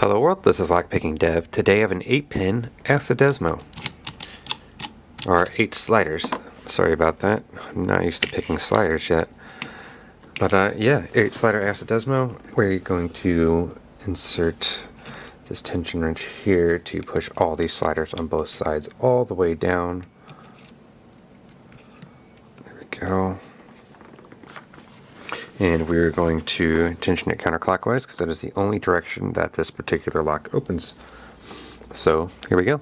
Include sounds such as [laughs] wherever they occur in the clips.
Hello world, this is Lockpicking Dev. Today I have an 8-pin ASSA Desmo. Or 8 sliders. Sorry about that. I'm not used to picking sliders yet. But uh, yeah, 8 slider ASSA Desmo. We're going to insert this tension wrench here to push all these sliders on both sides all the way down. There we go and we're going to tension it counterclockwise because that is the only direction that this particular lock opens. So here we go.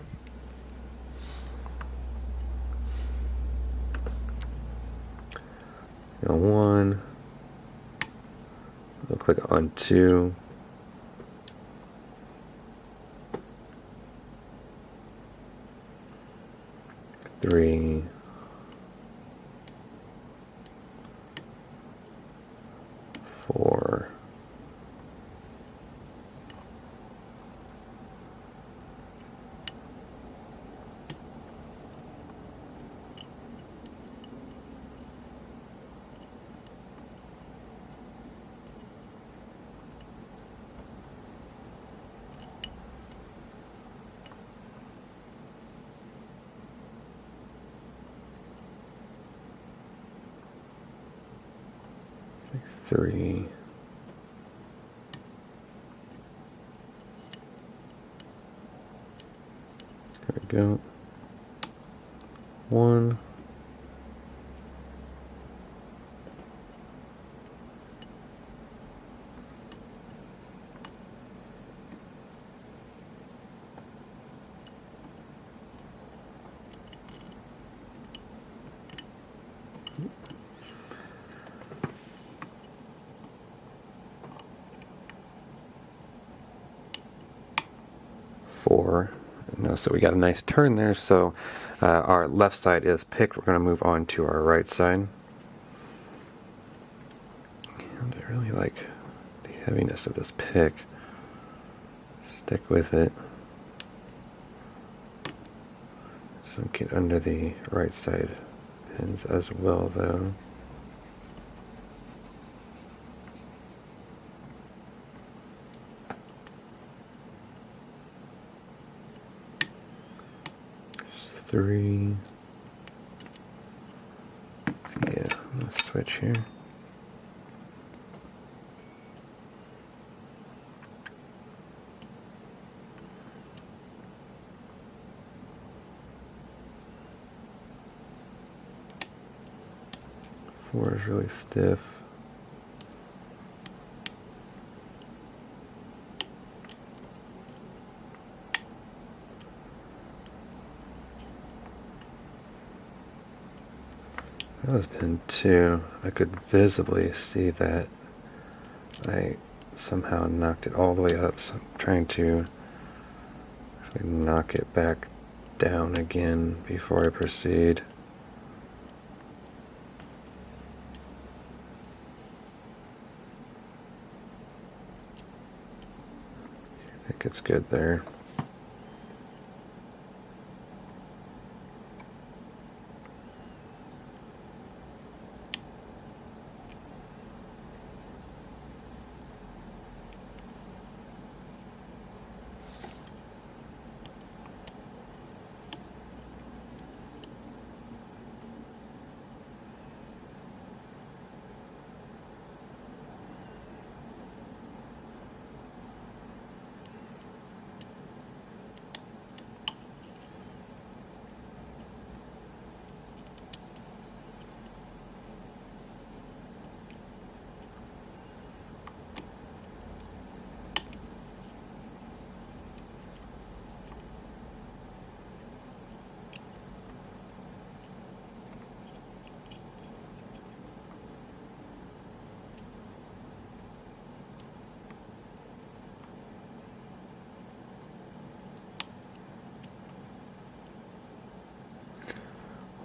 On one, we'll click on two, three, four, three. There we go. One. four. That we got a nice turn there, so uh, our left side is picked. We're going to move on to our right side. And I really like the heaviness of this pick. Stick with it. Get under the right side pins as well though. Three. Yeah, let's switch here. Four is really stiff. Was pin two. I could visibly see that I somehow knocked it all the way up, so I'm trying to knock it back down again before I proceed. I think it's good there.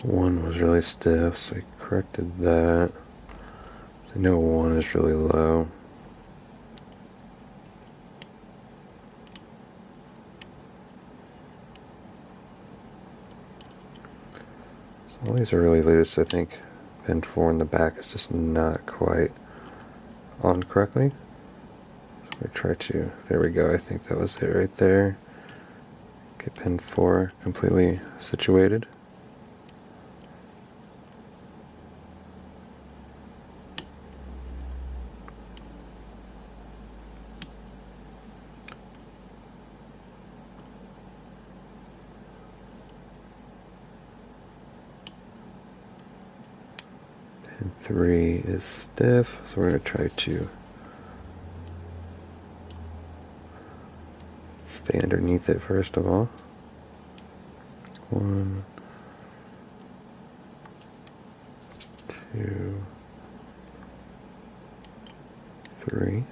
One was really stiff, so we corrected that. I know one is really low. So all these are really loose. I think pin 4 in the back is just not quite on correctly. So I try to, there we go, I think that was it right there. Get pin 4 completely situated. 3 is stiff, so we're going to try to stay underneath it first of all. one, two, three.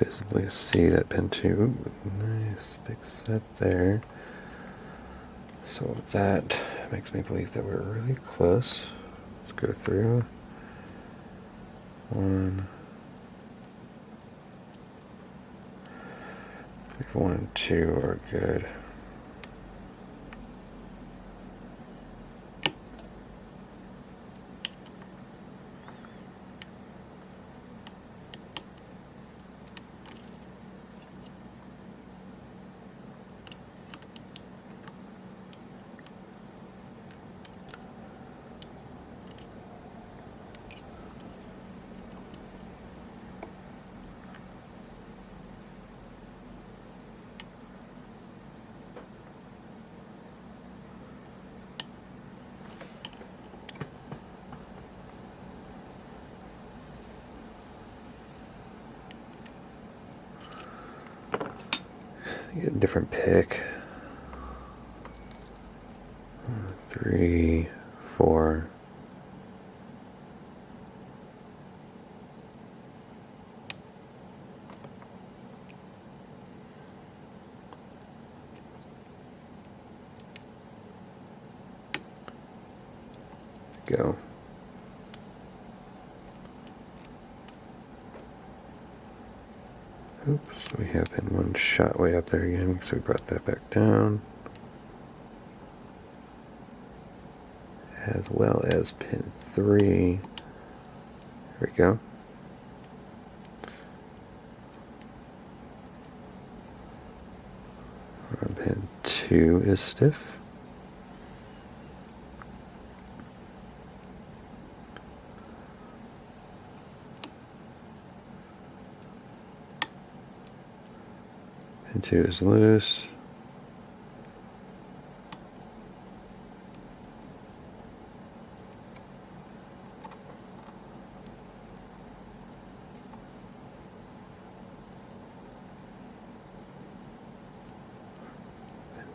Visibly see that pin 2. Nice big set there. So that makes me believe that we're really close. Let's go through. One. One and two are good. Get a different pick. Three, four. Go. Oops, we have in one shot way up there again, so we brought that back down. As well as pin 3. There we go. Pin 2 is stiff. And two is loose.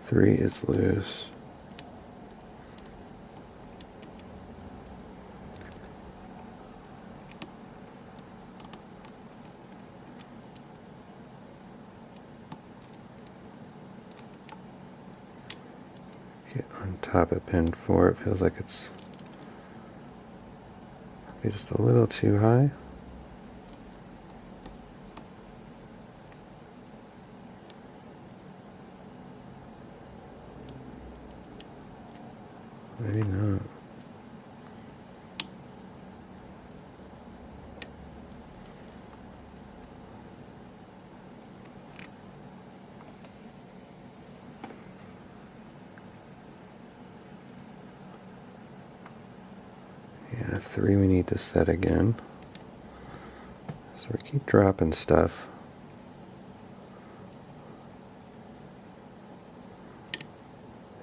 Three is loose. Of pin 4. It feels like it's just a little too high. Maybe not. Yeah, three we need to set again. So we keep dropping stuff.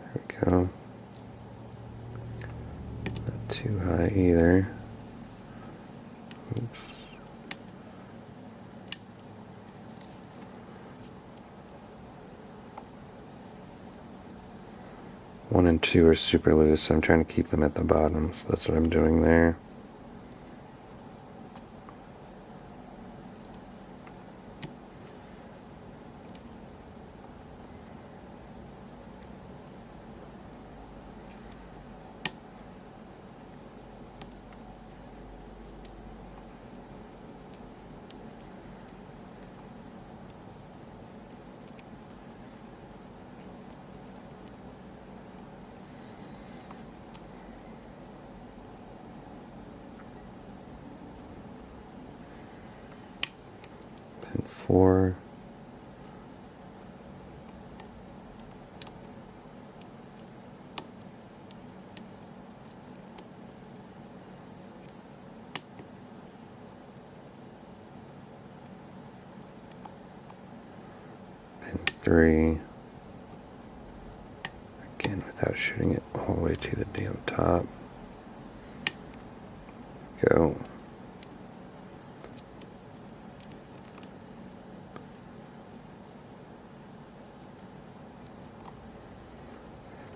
There we go. Not too high either. Oops. One and two are super loose, so I'm trying to keep them at the bottom. So that's what I'm doing there. Four. Pin three. Again, without shooting it all the way to the damn top. Go.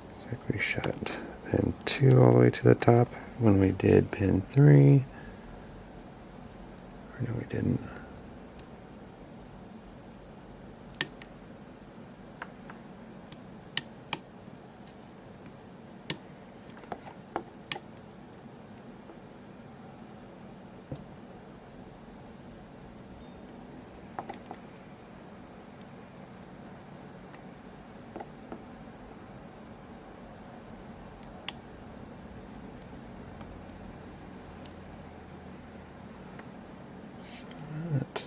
Looks like we shot pin two all the way to the top when we did pin three. Or no, we didn't. Right.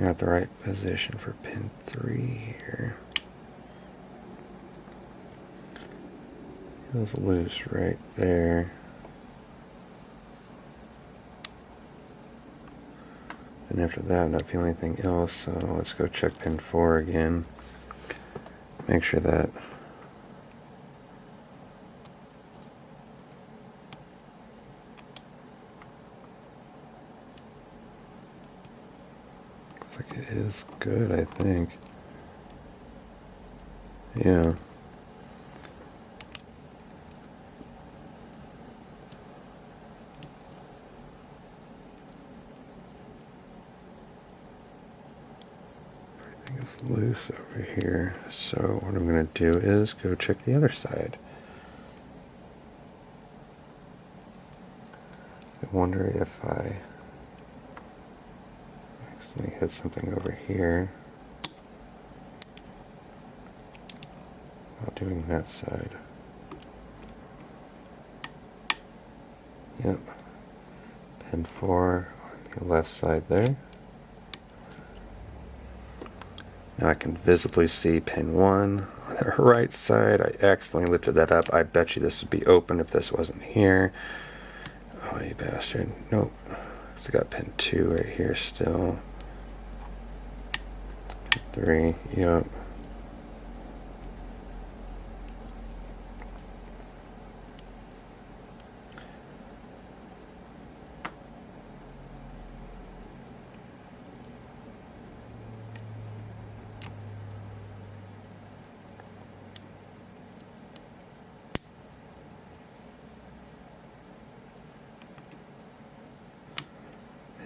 Out the right position for pin three here. Feels loose right there. And after that, I'm not feeling anything else, so let's go check pin four again. Make sure that Looks like it is good, I think. Yeah. Everything is loose over here. So what I'm going to do is go check the other side. I wonder if I accidentally hit something over here doing that side. Yep. Pin 4 on the left side there. Now I can visibly see pin 1 on the [laughs] right side. I accidentally lifted that up. I bet you this would be open if this wasn't here. Oh, you bastard. Nope. So got pin 2 right here still. Pin 3, yep.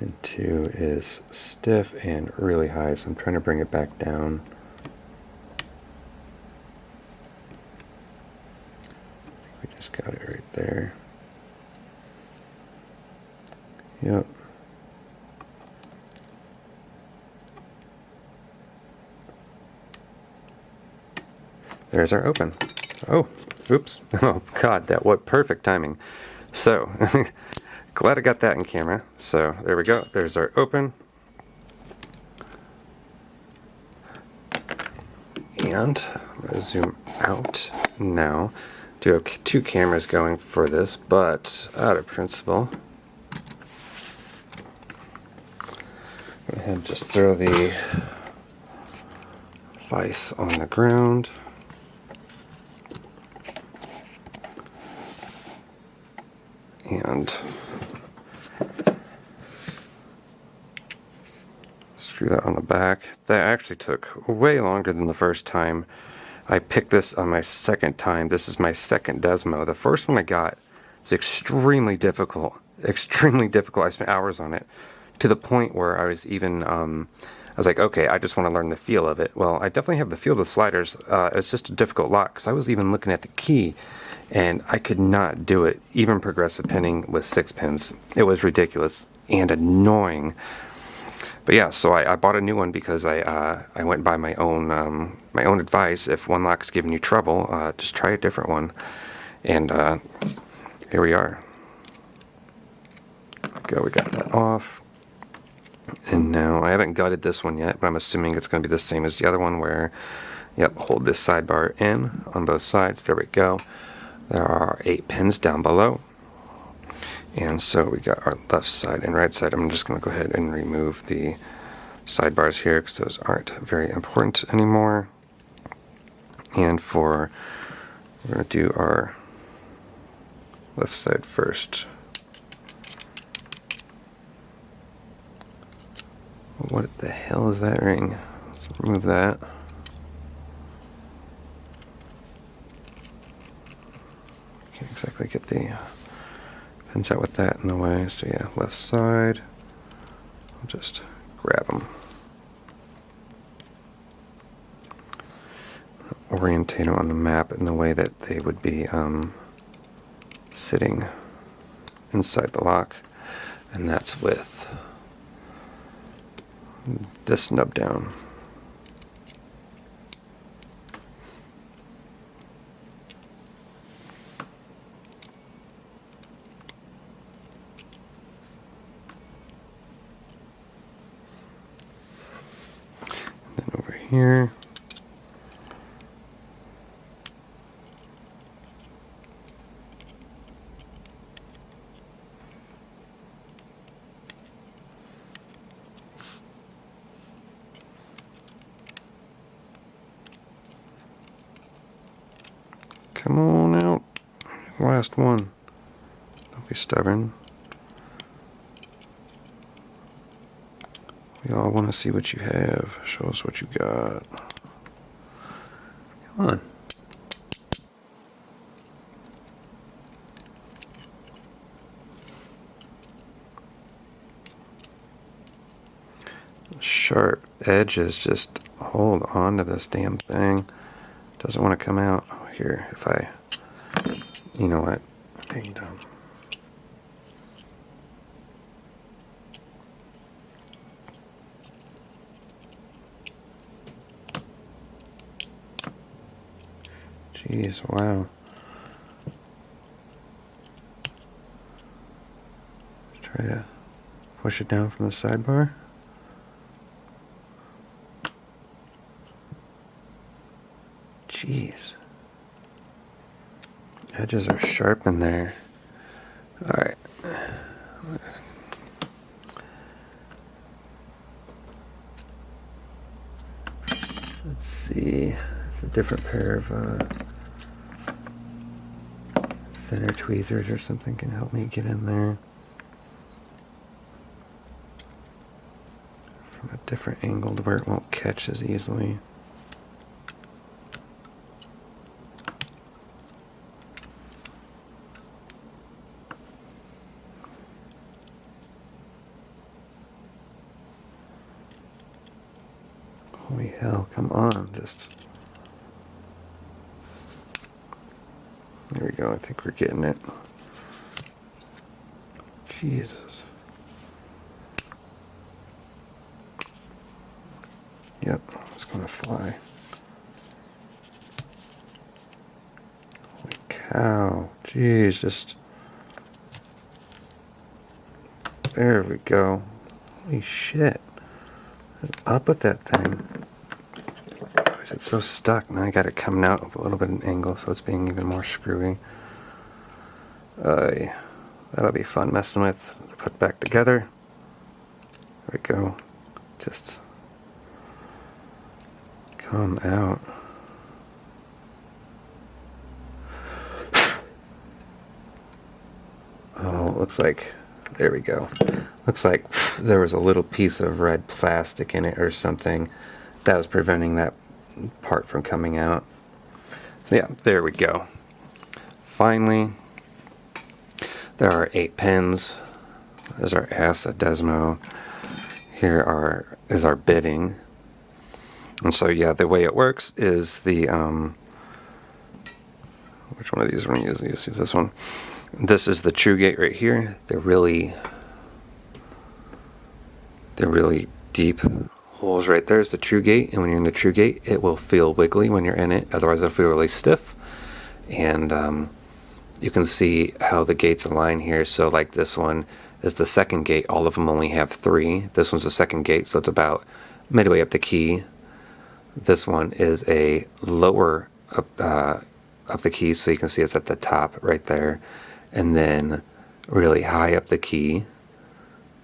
Pin 2 is stiff and really high, so I'm trying to bring it back down. We just got it right there. Yep. There's our open. Oh, oops. [laughs] Oh, God, that what perfect timing. So, [laughs] glad I got that in camera. So, there we go. There's our open. And I'm to zoom out now. Do have two cameras going for this, but out of principle, go ahead and just throw the vise on the ground. and that on the back. That actually took way longer than the first time. I picked this on my second time. This is my second Desmo. The first one I got is extremely difficult. Extremely difficult. I spent hours on it to the point where I was even, um, I was like, okay, I just want to learn the feel of it. Well, I definitely have the feel of the sliders. Uh, it's just a difficult lock because I was even looking at the key and I could not do it, even progressive pinning with six pins. It was ridiculous and annoying. But yeah, so I, I bought a new one because I uh, I went by my own um, my own advice. If one lock's giving you trouble, uh, just try a different one. And uh, here we are. Go, we got that off. And now I haven't gutted this one yet, but I'm assuming it's going to be the same as the other one where, yep, hold this sidebar in on both sides. There we go. There are eight pins down below. And so we got our left side and right side. I'm just going to go ahead and remove the sidebars here because those aren't very important anymore. And for, we're going to do our left side first. What the hell is that ring? Let's remove that. Can't exactly get the uh, pins out with that in the way. So yeah, left side. I'll just grab them. Orientate them on the map in the way that they would be um, sitting inside the lock. And that's with this nub down. Then over here. Come on out. Last one. Don't be stubborn. We all want to see what you have. Show us what you got. Come on. Sharp edges. Just hold on to this damn thing. Doesn't want to come out here if I, you know what, okay, done. Jeez, wow. try to push it down from the sidebar. Jeez edges are sharp in there. Alright. Let's see if a different pair of uh, thinner tweezers or something can help me get in there. From a different angle to where it won't catch as easily. Holy hell, come on, just... There we go, I think we're getting it. Jesus. Yep, it's gonna fly. Holy cow, jeez, just... There we go. Holy shit. What's up with that thing? It's so stuck. Now I got it coming out with a little bit of an angle, so it's being even more screwy. Uh, that'll be fun messing with. Put back together. There we go. Just come out. [sighs] Oh, looks like, there we go. Looks like there was a little piece of red plastic in it or something that was preventing that part from coming out. So yeah, there we go. Finally, there are eight pins. There's our ASSA Desmo. Here are is our bidding. And so yeah, the way it works is the um, which one of these we're gonna use? Use this one. This is the true gate right here. They're really they're really deep holes right there is the true gate and when you're in the true gate it will feel wiggly when you're in it otherwise it'll feel really stiff and um, you can see how the gates align here so like this one is the second gate. All of them only have three. This one's the second gate, so it's about midway up the key. This one is a lower up, uh, up the key, so you can see it's at the top right there. And then really high up the key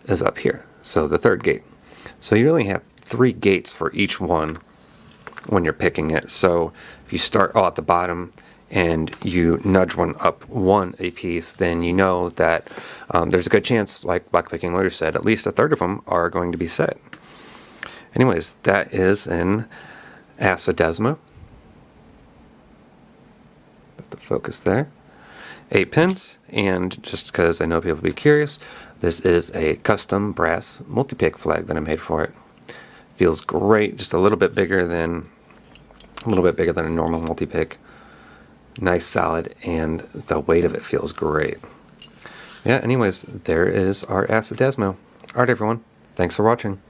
is up here. So the third gate. So you really have three gates for each one when you're picking it. So if you start all at the bottom and you nudge one up one a piece, then you know that um, there's a good chance, like LockPickingLawyer said, at least a third of them are going to be set. Anyways, that is an ASSA Desmo. Put the focus there. Eight pins, and just because I know people will be curious, this is a custom brass multi-pick flag that I made for it. Feels great, just a little bit bigger than a little bit bigger than a normal multi-pick. Nice solid, and the weight of it feels great. Yeah, anyways, there is our ASSA Desmo. Alright everyone, thanks for watching.